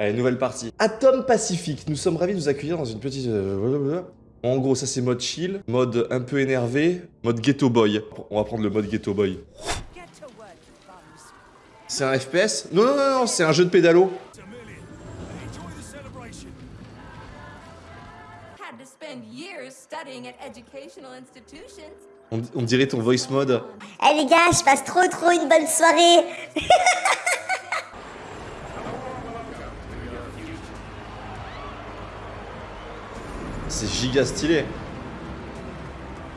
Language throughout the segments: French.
Allez, nouvelle partie. Atom Pacifique, nous sommes ravis de vous accueillir dans une petite... euh, En gros, ça c'est mode chill, mode un peu énervé, mode ghetto boy. On va prendre le mode ghetto boy. C'est un FPS Non, non, non, non, c'est un jeu de pédalo. Had to spend years studying at educational institutions. On, on dirait ton voice mode. Eh les gars, je passe trop trop une bonne soirée C'est giga stylé.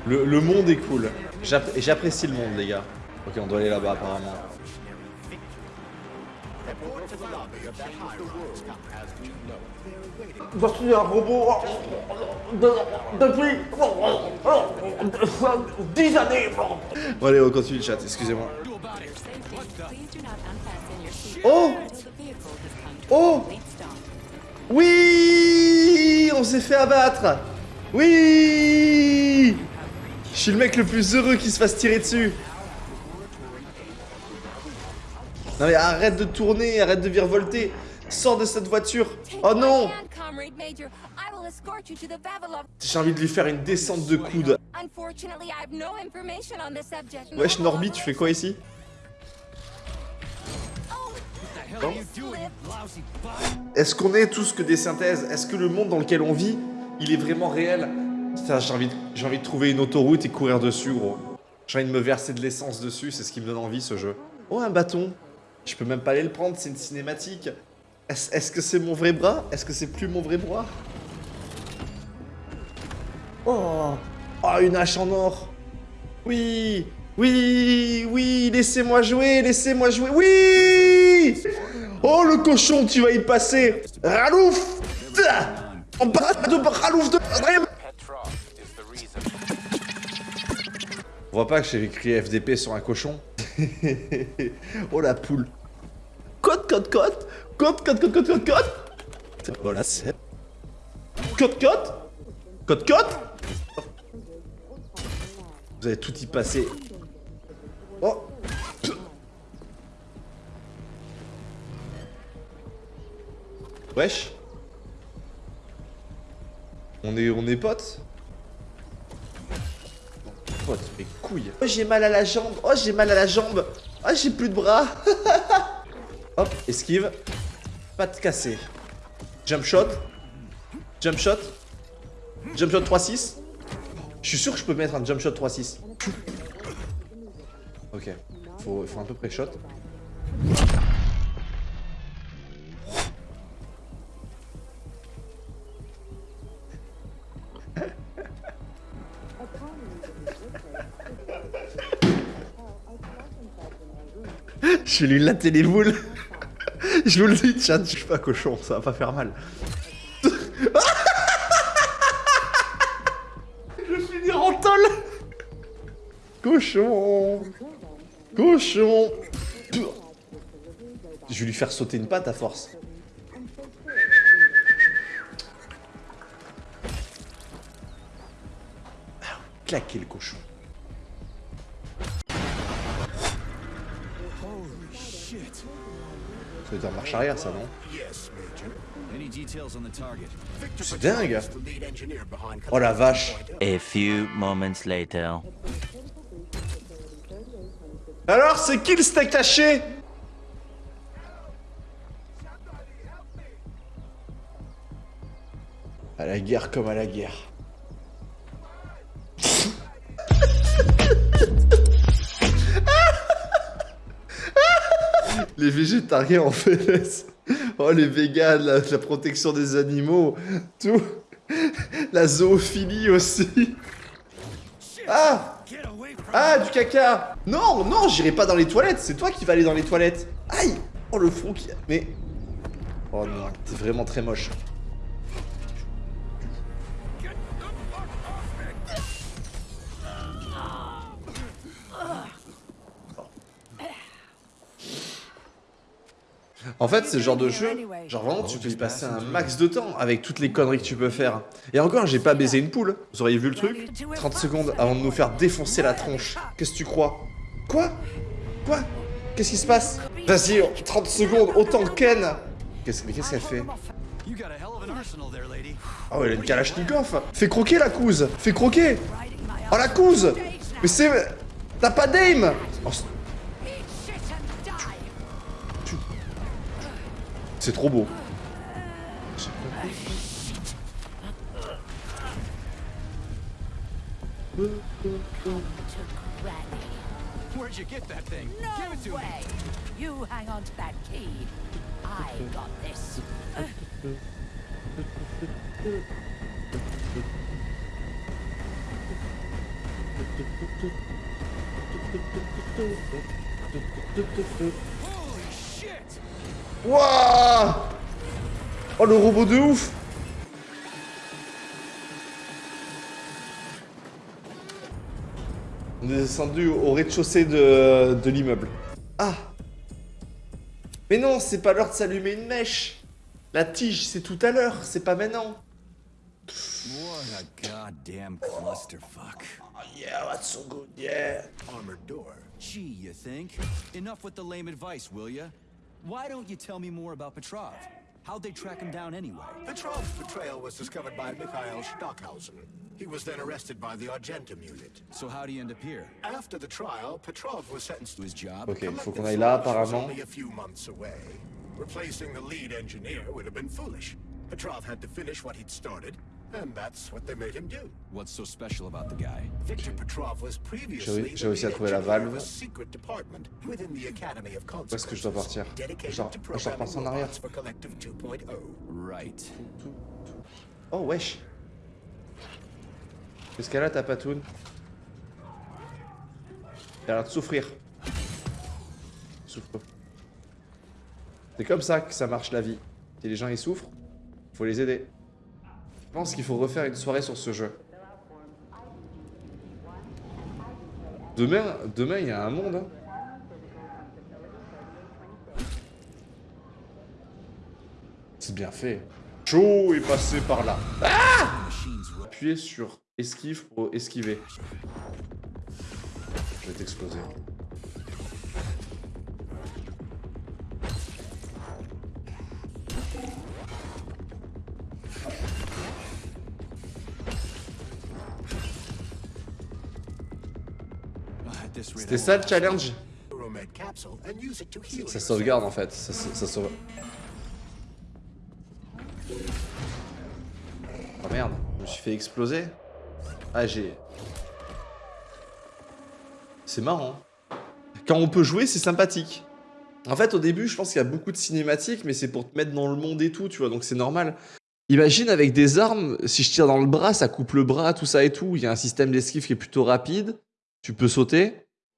Le, le monde est cool. J'app- J'apprécie le monde, les gars. Ok, on doit aller là-bas, apparemment. Voici un robot de- depuis 10 années. Bon, allez, on continue le chat, excusez-moi. Oh! Oh Oui s'est fait abattre Oui Je suis le mec le plus heureux qui se fasse tirer dessus. Non mais arrête de tourner, arrête de virevolter. Sors de cette voiture. Oh non. J'ai envie de lui faire une descente de coude. Wesh Norby, tu fais quoi ici? Est-ce qu'on est tous que des synthèses Est-ce que le monde dans lequel on vit, il est vraiment réel j'ai envie, j'ai envie de trouver une autoroute et courir dessus, gros. J'ai envie de me verser de l'essence dessus, c'est ce qui me donne envie, ce jeu. Oh, un bâton Je peux même pas aller le prendre, c'est une cinématique. Est-ce est-ce que c'est mon vrai bras Est-ce que c'est plus mon vrai bras Oh Oh, une hache en or Oui Oui Oui Laissez-moi jouer Laissez-moi jouer Oui Oh, le cochon, tu vas y passer. Ralouf. On bat de Ralouf de... On voit pas que j'ai écrit FDP sur un cochon. Oh la poule. Côte, côte, côte Côte, côte, côte, côte, côte, côte Voilà, c'est... Côte, côte Côte, côte Vous allez tout y passer. Wesh. On est, on est potes. Potes, mes couilles. Oh j'ai mal à la jambe. Oh j'ai mal à la jambe. Oh j'ai plus de bras. Hop, esquive. Pas de cassé Jump shot. Jump shot. Jump shot 3-6 Je suis sûr que je peux mettre un jump shot 3-6 Ok. Faut, faut un peu pré-shot Je vais lui latter les boules. Je vous le dis, chat, je suis pas cochon, ça va pas faire mal. je vais finir en. Cochon. Cochon. Je vais lui faire sauter une patte à force. Ah, Claquer le cochon. Ça veut dire marche arrière, ça, non Any details on the target? C'est dingue Oh la vache A few moments later. Alors, c'est qui le steak taché À la guerre comme à la guerre. Les végétariens en fait. Oh les véganes, la, protection des animaux, tout. La zoophilie aussi. Ah Ah, du caca Non, non, j'irai pas dans les toilettes, c'est toi qui vas aller dans les toilettes. Aïe Oh, le front qui... Mais... Oh non, t'es vraiment très moche. En fait, c'est le genre de jeu, genre vraiment, tu peux y passer un max de temps avec toutes les conneries que tu peux faire. Et encore, j'ai pas baisé une poule. Vous auriez vu le truc. 30 secondes avant de nous faire défoncer la tronche. Qu'est-ce que tu crois? Quoi? Quoi? Qu'est-ce qui se passe? Vas-y, 30 secondes, autant Ken. Qu'est-ce mais qu'est-ce qu'elle fait? You got a hell of an arsenal there, lady. Oh, elle a une Kalachnikov. Fais croquer la couse. Fais croquer. Oh, la couse. Mais c'est... T'as pas d'aim. Oh, c'est- C'est trop beau. Where'd you get that thing? No Give it to me. way! You hang on to that key. I got this. Wouah Oh, le robot de ouf On est descendu au rez-de-chaussée de, de l'immeuble. Ah Mais non, c'est pas l'heure de s'allumer une mèche La tige, c'est tout à l'heure, c'est pas maintenant What a goddamn clusterfuck. Yeah, that's so good, yeah Armored door. Gee, you think? Enough with the lame advice, will ya? Why don't you tell me more about Petrov? How'd they track him down anyway? Petrov's betrayal was discovered by Mikhail Stockhausen. He was then arrested by the Argentum unit. So how'd he end up here? After the trial, Petrov was sentenced To to his job? Ok, faut Collective qu'on aille là, apparemment. only a few months away. Replacing the lead engineer would have been foolish. Petrov had to finish what he'd started, and that's what they made him do. What's so special about the guy? Victor Petrov was previously J'ai the réussi à trouver la valve. a secret department within the Academy of Où est-ce que je dois partir? Consequences, dedicated Genre- to je dois repasser en programming arrière. robots for Collective oh. 2.0. Right. Oh, wesh Qu'est-ce qu'elle a, ta patoune? Elle a l'air de souffrir. Souffre. C'est comme ça que ça marche la vie. Si les gens ils souffrent, faut les aider. Je pense qu'il faut refaire une soirée sur ce jeu. Demain, demain il y a un monde. hein. C'est bien fait. Chaud est passé par là. Ru- Appuyez sur esquive pour esquiver. Je vais t'exploser. C'était ça le challenge Ça sauvegarde en fait. Oh merde, je me suis fait exploser. Ah j'ai... C'est marrant. Quand on peut jouer, c'est sympathique. En fait, au début, je pense qu'il y a beaucoup de cinématiques, mais c'est pour te mettre dans le monde et tout, tu vois, donc c'est normal. Imagine avec des armes, si je tire dans le bras, ça coupe le bras, tout ça et tout. Il y a un système d'esquive qui est plutôt rapide. Tu peux sauter.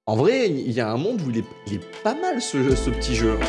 En vrai, il y a un monde où il est, pas mal ce petit jeu.